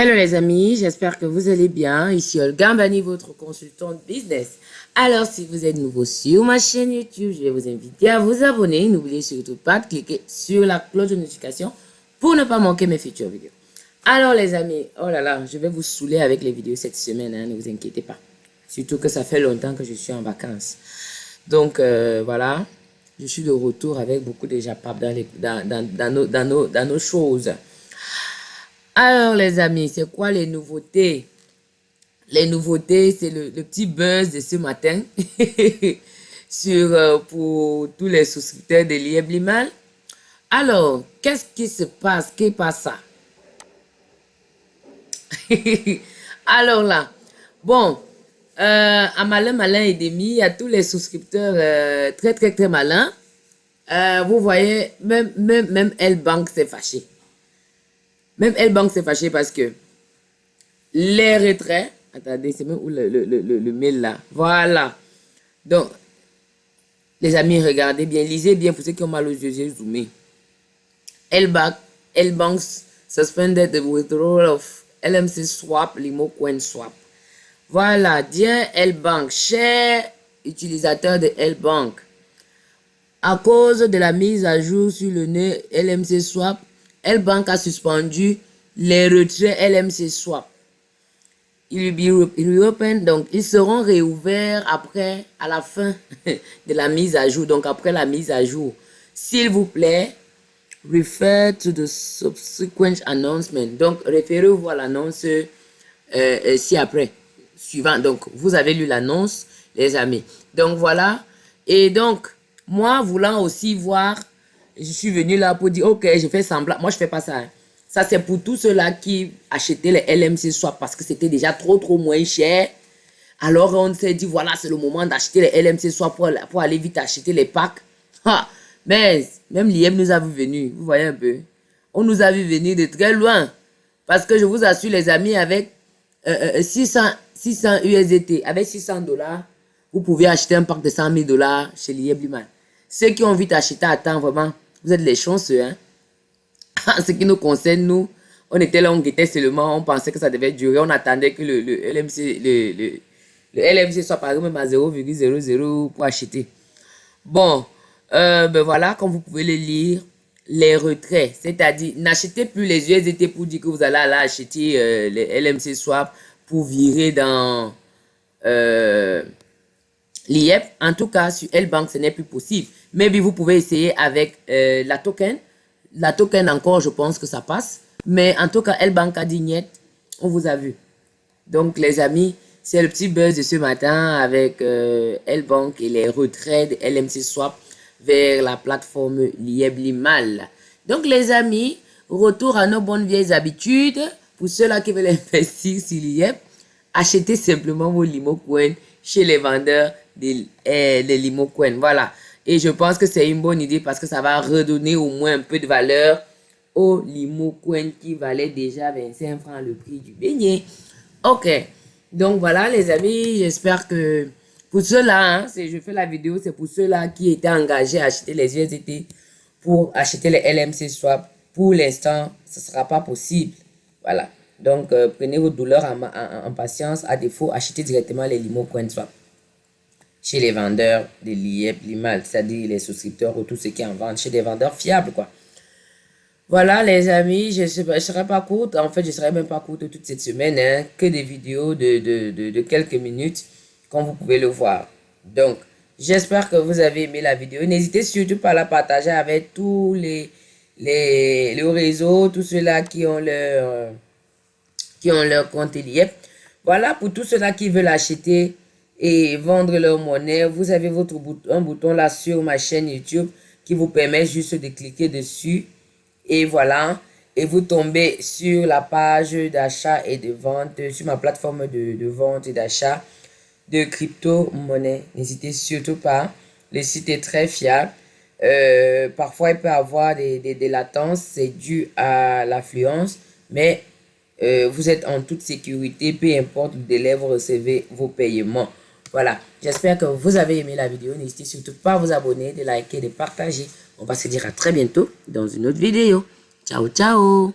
Hello les amis, j'espère que vous allez bien. Ici Olga Mbani, votre consultant de business. Alors si vous êtes nouveau sur ma chaîne YouTube, je vais vous inviter à vous abonner. N'oubliez surtout pas de cliquer sur la cloche de notification pour ne pas manquer mes futures vidéos. Alors les amis, oh là là, je vais vous saouler avec les vidéos cette semaine, hein, ne vous inquiétez pas. Surtout que ça fait longtemps que je suis en vacances. Donc euh, voilà, je suis de retour avec beaucoup de japap dans, nos, dans, nos, dans nos choses. Alors les amis, c'est quoi les nouveautés? Les nouveautés, c'est le, petit buzz de ce matin sur, euh, pour tous les souscripteurs de l'IEB Alors, qu'est-ce qui se passe? Qu'est passe ça? Alors là, bon, euh, à malin, malin et demi, à tous les souscripteurs euh, très, très, très malins, vous voyez, même, même, même L-Bank s'est fâché. Même L-Bank s'est fâché parce que les retraits, attendez, c'est même où le, le, le, le, mail là, voilà. Donc, les amis, regardez bien, lisez bien pour ceux qui ont mal aux yeux, j'ai zoomé. L-Bank, L-Bank suspended the withdrawal of LMC swap, Limo Coin swap. Voilà, dear L-Bank, cher utilisateur de L-Bank, à cause de la mise à jour sur le nez LMC swap, L-Bank a suspendu les retraits LMC swap. Il reopen, donc ils seront réouverts après, à la fin de la mise à jour, donc après la mise à jour. S'il vous plaît, refer to the subsequent announcement. Donc, référez-vous à l'annonce euh, euh, ci-après, suivant. Donc, vous avez lu l'annonce, les amis. Donc, voilà. Et donc, moi, voulant aussi voir, je suis venu là pour dire, ok, je fais semblant. Moi, je fais pas ça. Hein. Ça, c'est pour tous ceux-là qui achetaient les LMC soit parce que c'était déjà trop, trop moins cher. Alors, on s'est dit, voilà, c'est le moment d'acheter les LMC soit pour, pour aller vite acheter les packs. Mais même l'IEM nous a vu venir, vous voyez un peu. On nous a vu venir de très loin. Parce que je vous assure les amis, avec 600, 600 USDT, avec 600 dollars, vous pouvez acheter un pack de 100 000 dollars chez l'IEM Liman. Ceux qui ont envie d'acheter à vraiment, vous êtes les chanceux. Hein? En ce qui nous concerne, nous, on était là, on guettait seulement, on pensait que ça devait durer, on attendait que le, LMC, le, LMC soit par exemple à 0,00 pour acheter. Bon, euh, ben voilà, comme vous pouvez le lire, les retraits. C'est-à-dire, n'achetez plus les USDT pour dire que vous allez aller acheter euh, les LMC Swap pour virer dans euh, l'IEP. En tout cas, sur L-Bank, ce n'est plus possible. Mais vous pouvez essayer avec euh, la token. La token encore, je pense que ça passe. Mais en tout cas, L-Bank a dit niet. On vous a vu. Donc, les amis, c'est le petit buzz de ce matin avec L-Bank et les retraits de LMC Swap vers la plateforme Liebli-Mal. Donc les amis, retour à nos bonnes vieilles habitudes. Pour ceux-là qui veulent investir sur Lieb, achetez simplement vos limo coins chez les vendeurs des, eh, limo coins. Voilà. Et je pense que c'est une bonne idée parce que ça va redonner au moins un peu de valeur aux limo coins qui valaient déjà 25 francs le prix du beignet. Ok. Donc voilà les amis, j'espère que pour ceux-là, hein, je fais la vidéo, c'est pour ceux-là qui étaient engagés à acheter les USDT pour acheter les LMC Swap. Pour l'instant, ce ne sera pas possible. Voilà. Donc, euh, prenez vos douleurs en, patience. À défaut, achetez directement les Limo.swap chez les vendeurs de l'IEP, l'IMAL, c'est-à-dire les souscripteurs ou tous ceux qui en vendent, chez des vendeurs fiables, quoi. Voilà, les amis, je ne serai pas courte. En fait, je ne serai même pas courte toute cette semaine, hein, que des vidéos de, quelques minutes comme vous pouvez le voir. Donc, j'espère que vous avez aimé la vidéo. N'hésitez surtout pas à la partager avec tous les, les, le réseau, tous ceux-là qui ont leur qui ont leur compte lié. Voilà, pour tous ceux-là qui veulent acheter et vendre leur monnaie, vous avez votre bouton, un bouton là sur ma chaîne YouTube qui vous permet juste de cliquer dessus. Et voilà, et vous tombez sur la page d'achat et de vente, sur ma plateforme de, de vente et d'achat de crypto-monnaie. N'hésitez surtout pas. Le site est très fiable. Euh, parfois, il peut avoir des, des, latences. C'est dû à l'affluence. Mais euh, vous êtes en toute sécurité. Peu importe le délai, vous recevez vos paiements. Voilà. J'espère que vous avez aimé la vidéo. N'hésitez surtout pas à vous abonner, de liker, de partager. On va se dire à très bientôt dans une autre vidéo. Ciao, ciao